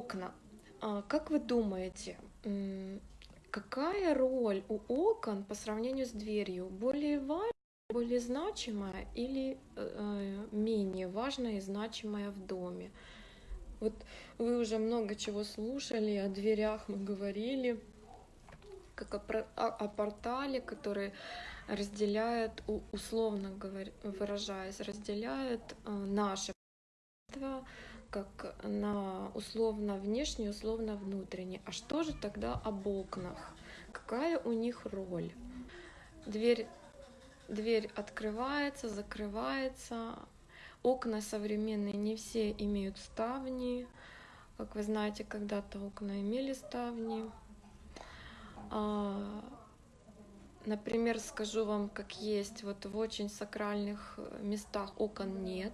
окна. А, Как вы думаете, какая роль у окон по сравнению с дверью? Более важная, более значимая или э, менее важная и значимая в доме? Вот вы уже много чего слушали, о дверях мы говорили, как о, о- о портале, который разделяет, условно говоря, выражаясь, разделяет э, пространство как на условно внешнее, условно внутреннее. А что же тогда об окнах? Какая у них роль? Дверь, дверь открывается, закрывается. Окна современные не все имеют ставни. Как вы знаете, когда-то окна имели ставни. А, Например, скажу вам, как есть, вот в очень сакральных э, местах окон нет,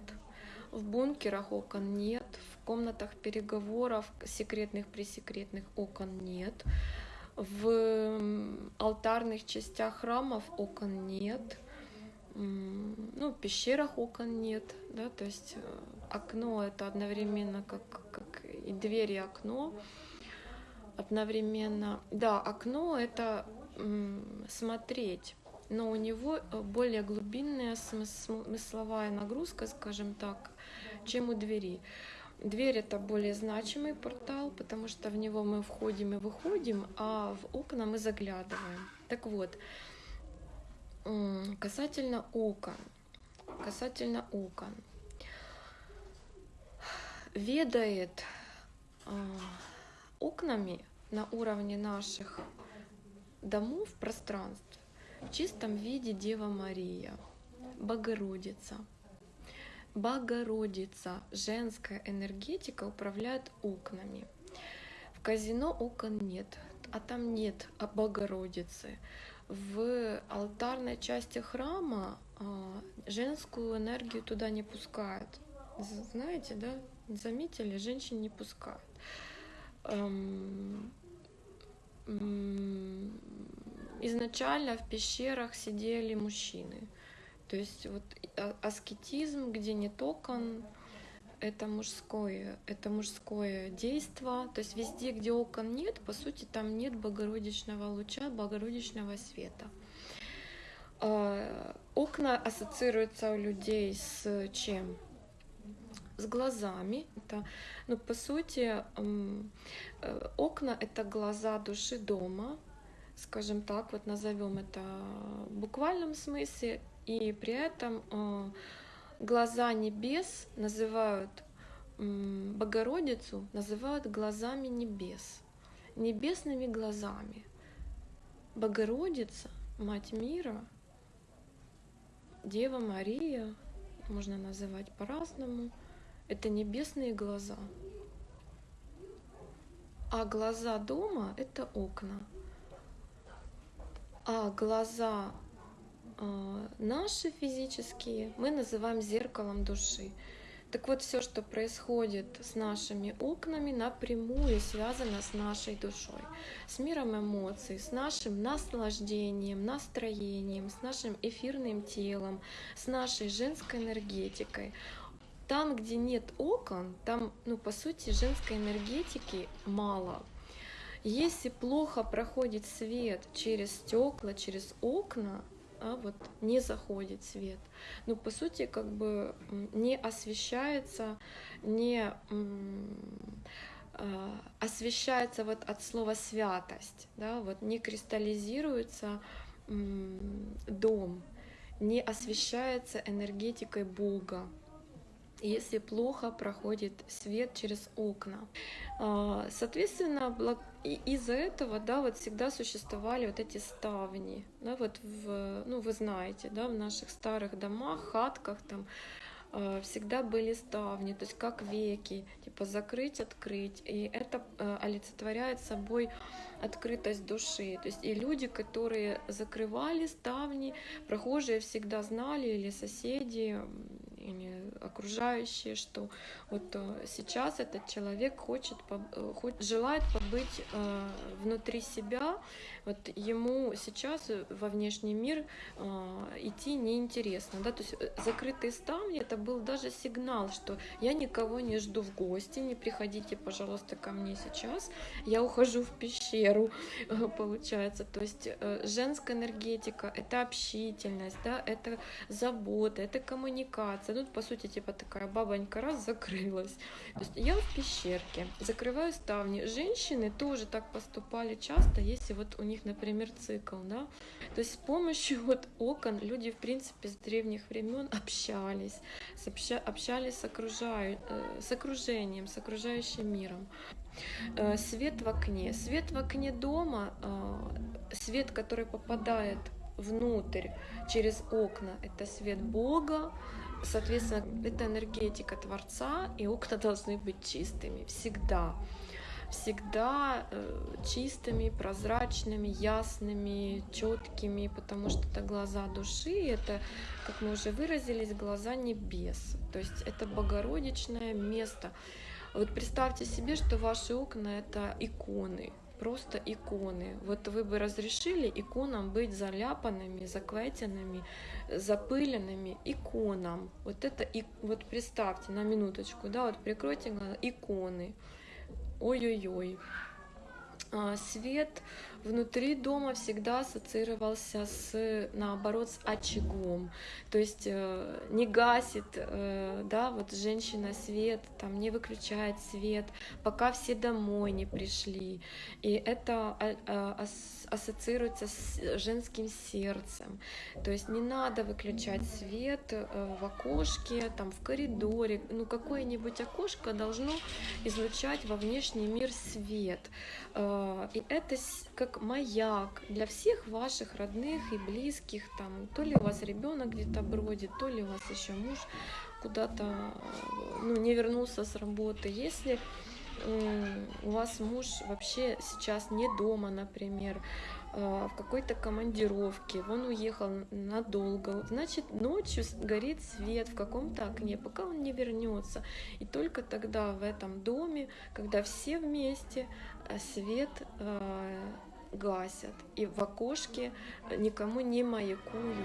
в бункерах окон нет, в комнатах переговоров секретных, пресекретных окон нет, в алтарных частях храмов окон нет, ну, в пещерах окон нет, да, то есть э, окно это одновременно как, как и дверь, и окно, одновременно. Да, окно это смотреть, но у него э, более глубинная смыс- смысловая нагрузка, скажем так, чем у двери. Дверь это более значимый портал, потому что в него мы входим и выходим, а в окна мы заглядываем. Так вот, касательно окон, касательно окон, ведает а, окнами на уровне наших домов, пространств, в чистом виде Дева Мария, Богородица. Богородица, женская энергетика управляет окнами. В казино окон нет, а там нет а Богородицы. В алтарной части храма а, женскую энергию туда не пускают. Знаете, да? Заметили, женщин не пускают. Изначально в пещерах сидели мужчины. То есть вот а- аскетизм, где нет окон, это мужское, это мужское действо. То есть везде, где окон нет, по сути, там нет богородичного луча, богородичного света. А, Окна ассоциируются у людей с чем? С глазами. Это, ну, по сути, э, окна — это глаза души дома, скажем так, вот назовем это в буквальном смысле, и при этом э, глаза небес называют Богородицу, называют глазами небес, небесными глазами. Богородица, Мать мира, Дева Мария, можно называть по-разному, это небесные глаза. А глаза дома — это окна. А глаза а, наши физические мы называем зеркалом души. Так вот, все, что происходит с нашими окнами, напрямую связано с нашей душой, с миром эмоций, с нашим наслаждением, настроением, с нашим эфирным телом, с нашей женской энергетикой. Там, где нет окон, там, ну, по сути, женской энергетики мало. Если плохо проходит свет через стекла, через окна, а вот не заходит свет. Ну, по сути, как бы не освещается, не а, освещается вот от слова святость, да, вот не кристаллизируется дом, не освещается энергетикой Бога, если плохо проходит свет через окна. А, Соответственно, из-за этого, да, вот всегда существовали вот эти ставни, да, вот в, ну, вы знаете, да, в наших старых домах, хатках там э, всегда были ставни, то есть как веки, типа закрыть, открыть, и это э, олицетворяет собой открытость души, то есть и люди, которые закрывали ставни, прохожие всегда знали или соседи, или окружающие, что вот э, сейчас этот человек хочет, желает побыть внутри себя, вот ему сейчас во внешний мир идти неинтересно, да, то есть закрытые ставни это был даже сигнал, что я никого не жду в гости, не приходите, пожалуйста, ко мне сейчас, я ухожу в пещеру, получается, то есть женская энергетика, это общительность, да, это забота, это коммуникация. Тут, по сути, типа такая бабонька раз закрылась. То есть я в пещерке, закрываю ставни. Женщины тоже так поступали часто, если вот у них, например, цикл, да. То есть с помощью вот окон люди, в принципе, с древних времен общались, общались с, окружаю, э, с окружением, с окружающим миром. Э, свет в окне. Свет в окне дома, э, свет, который попадает внутрь через окна, это свет Бога, соответственно, это энергетика Творца, и окна должны быть чистыми всегда. Всегда э, чистыми, прозрачными, ясными, четкими, потому что это глаза души, это, как мы уже выразились, глаза небес. То есть это богородичное место. Вот представьте себе, что ваши окна это иконы, просто иконы. Вот вы бы разрешили иконам быть заляпанными, заквятенными, запыленными иконам. Вот это, и, вот представьте на минуточку, да, вот прикройте глаза, иконы. Ой-ой-ой. А, свет внутри дома всегда ассоциировался с, наоборот, с очагом. То есть э, не гасит, э, да, вот женщина свет, там не выключает свет, пока все домой не пришли. И это а, ассоциируется с женским сердцем. То есть не надо выключать свет э, в окошке, там в коридоре. Ну, какое-нибудь окошко должно излучать во внешний мир свет. И это как маяк для всех ваших родных и близких, там, то ли у вас ребенок где-то бродит, то ли у вас еще муж куда-то ну, не вернулся с работы. Если у вас муж вообще сейчас не дома, например, а, в какой-то командировке, он уехал надолго, значит ночью горит свет в каком-то окне, пока он не вернется. И только тогда в этом доме, когда все вместе, а, свет гасят и в окошке никому не маякуют.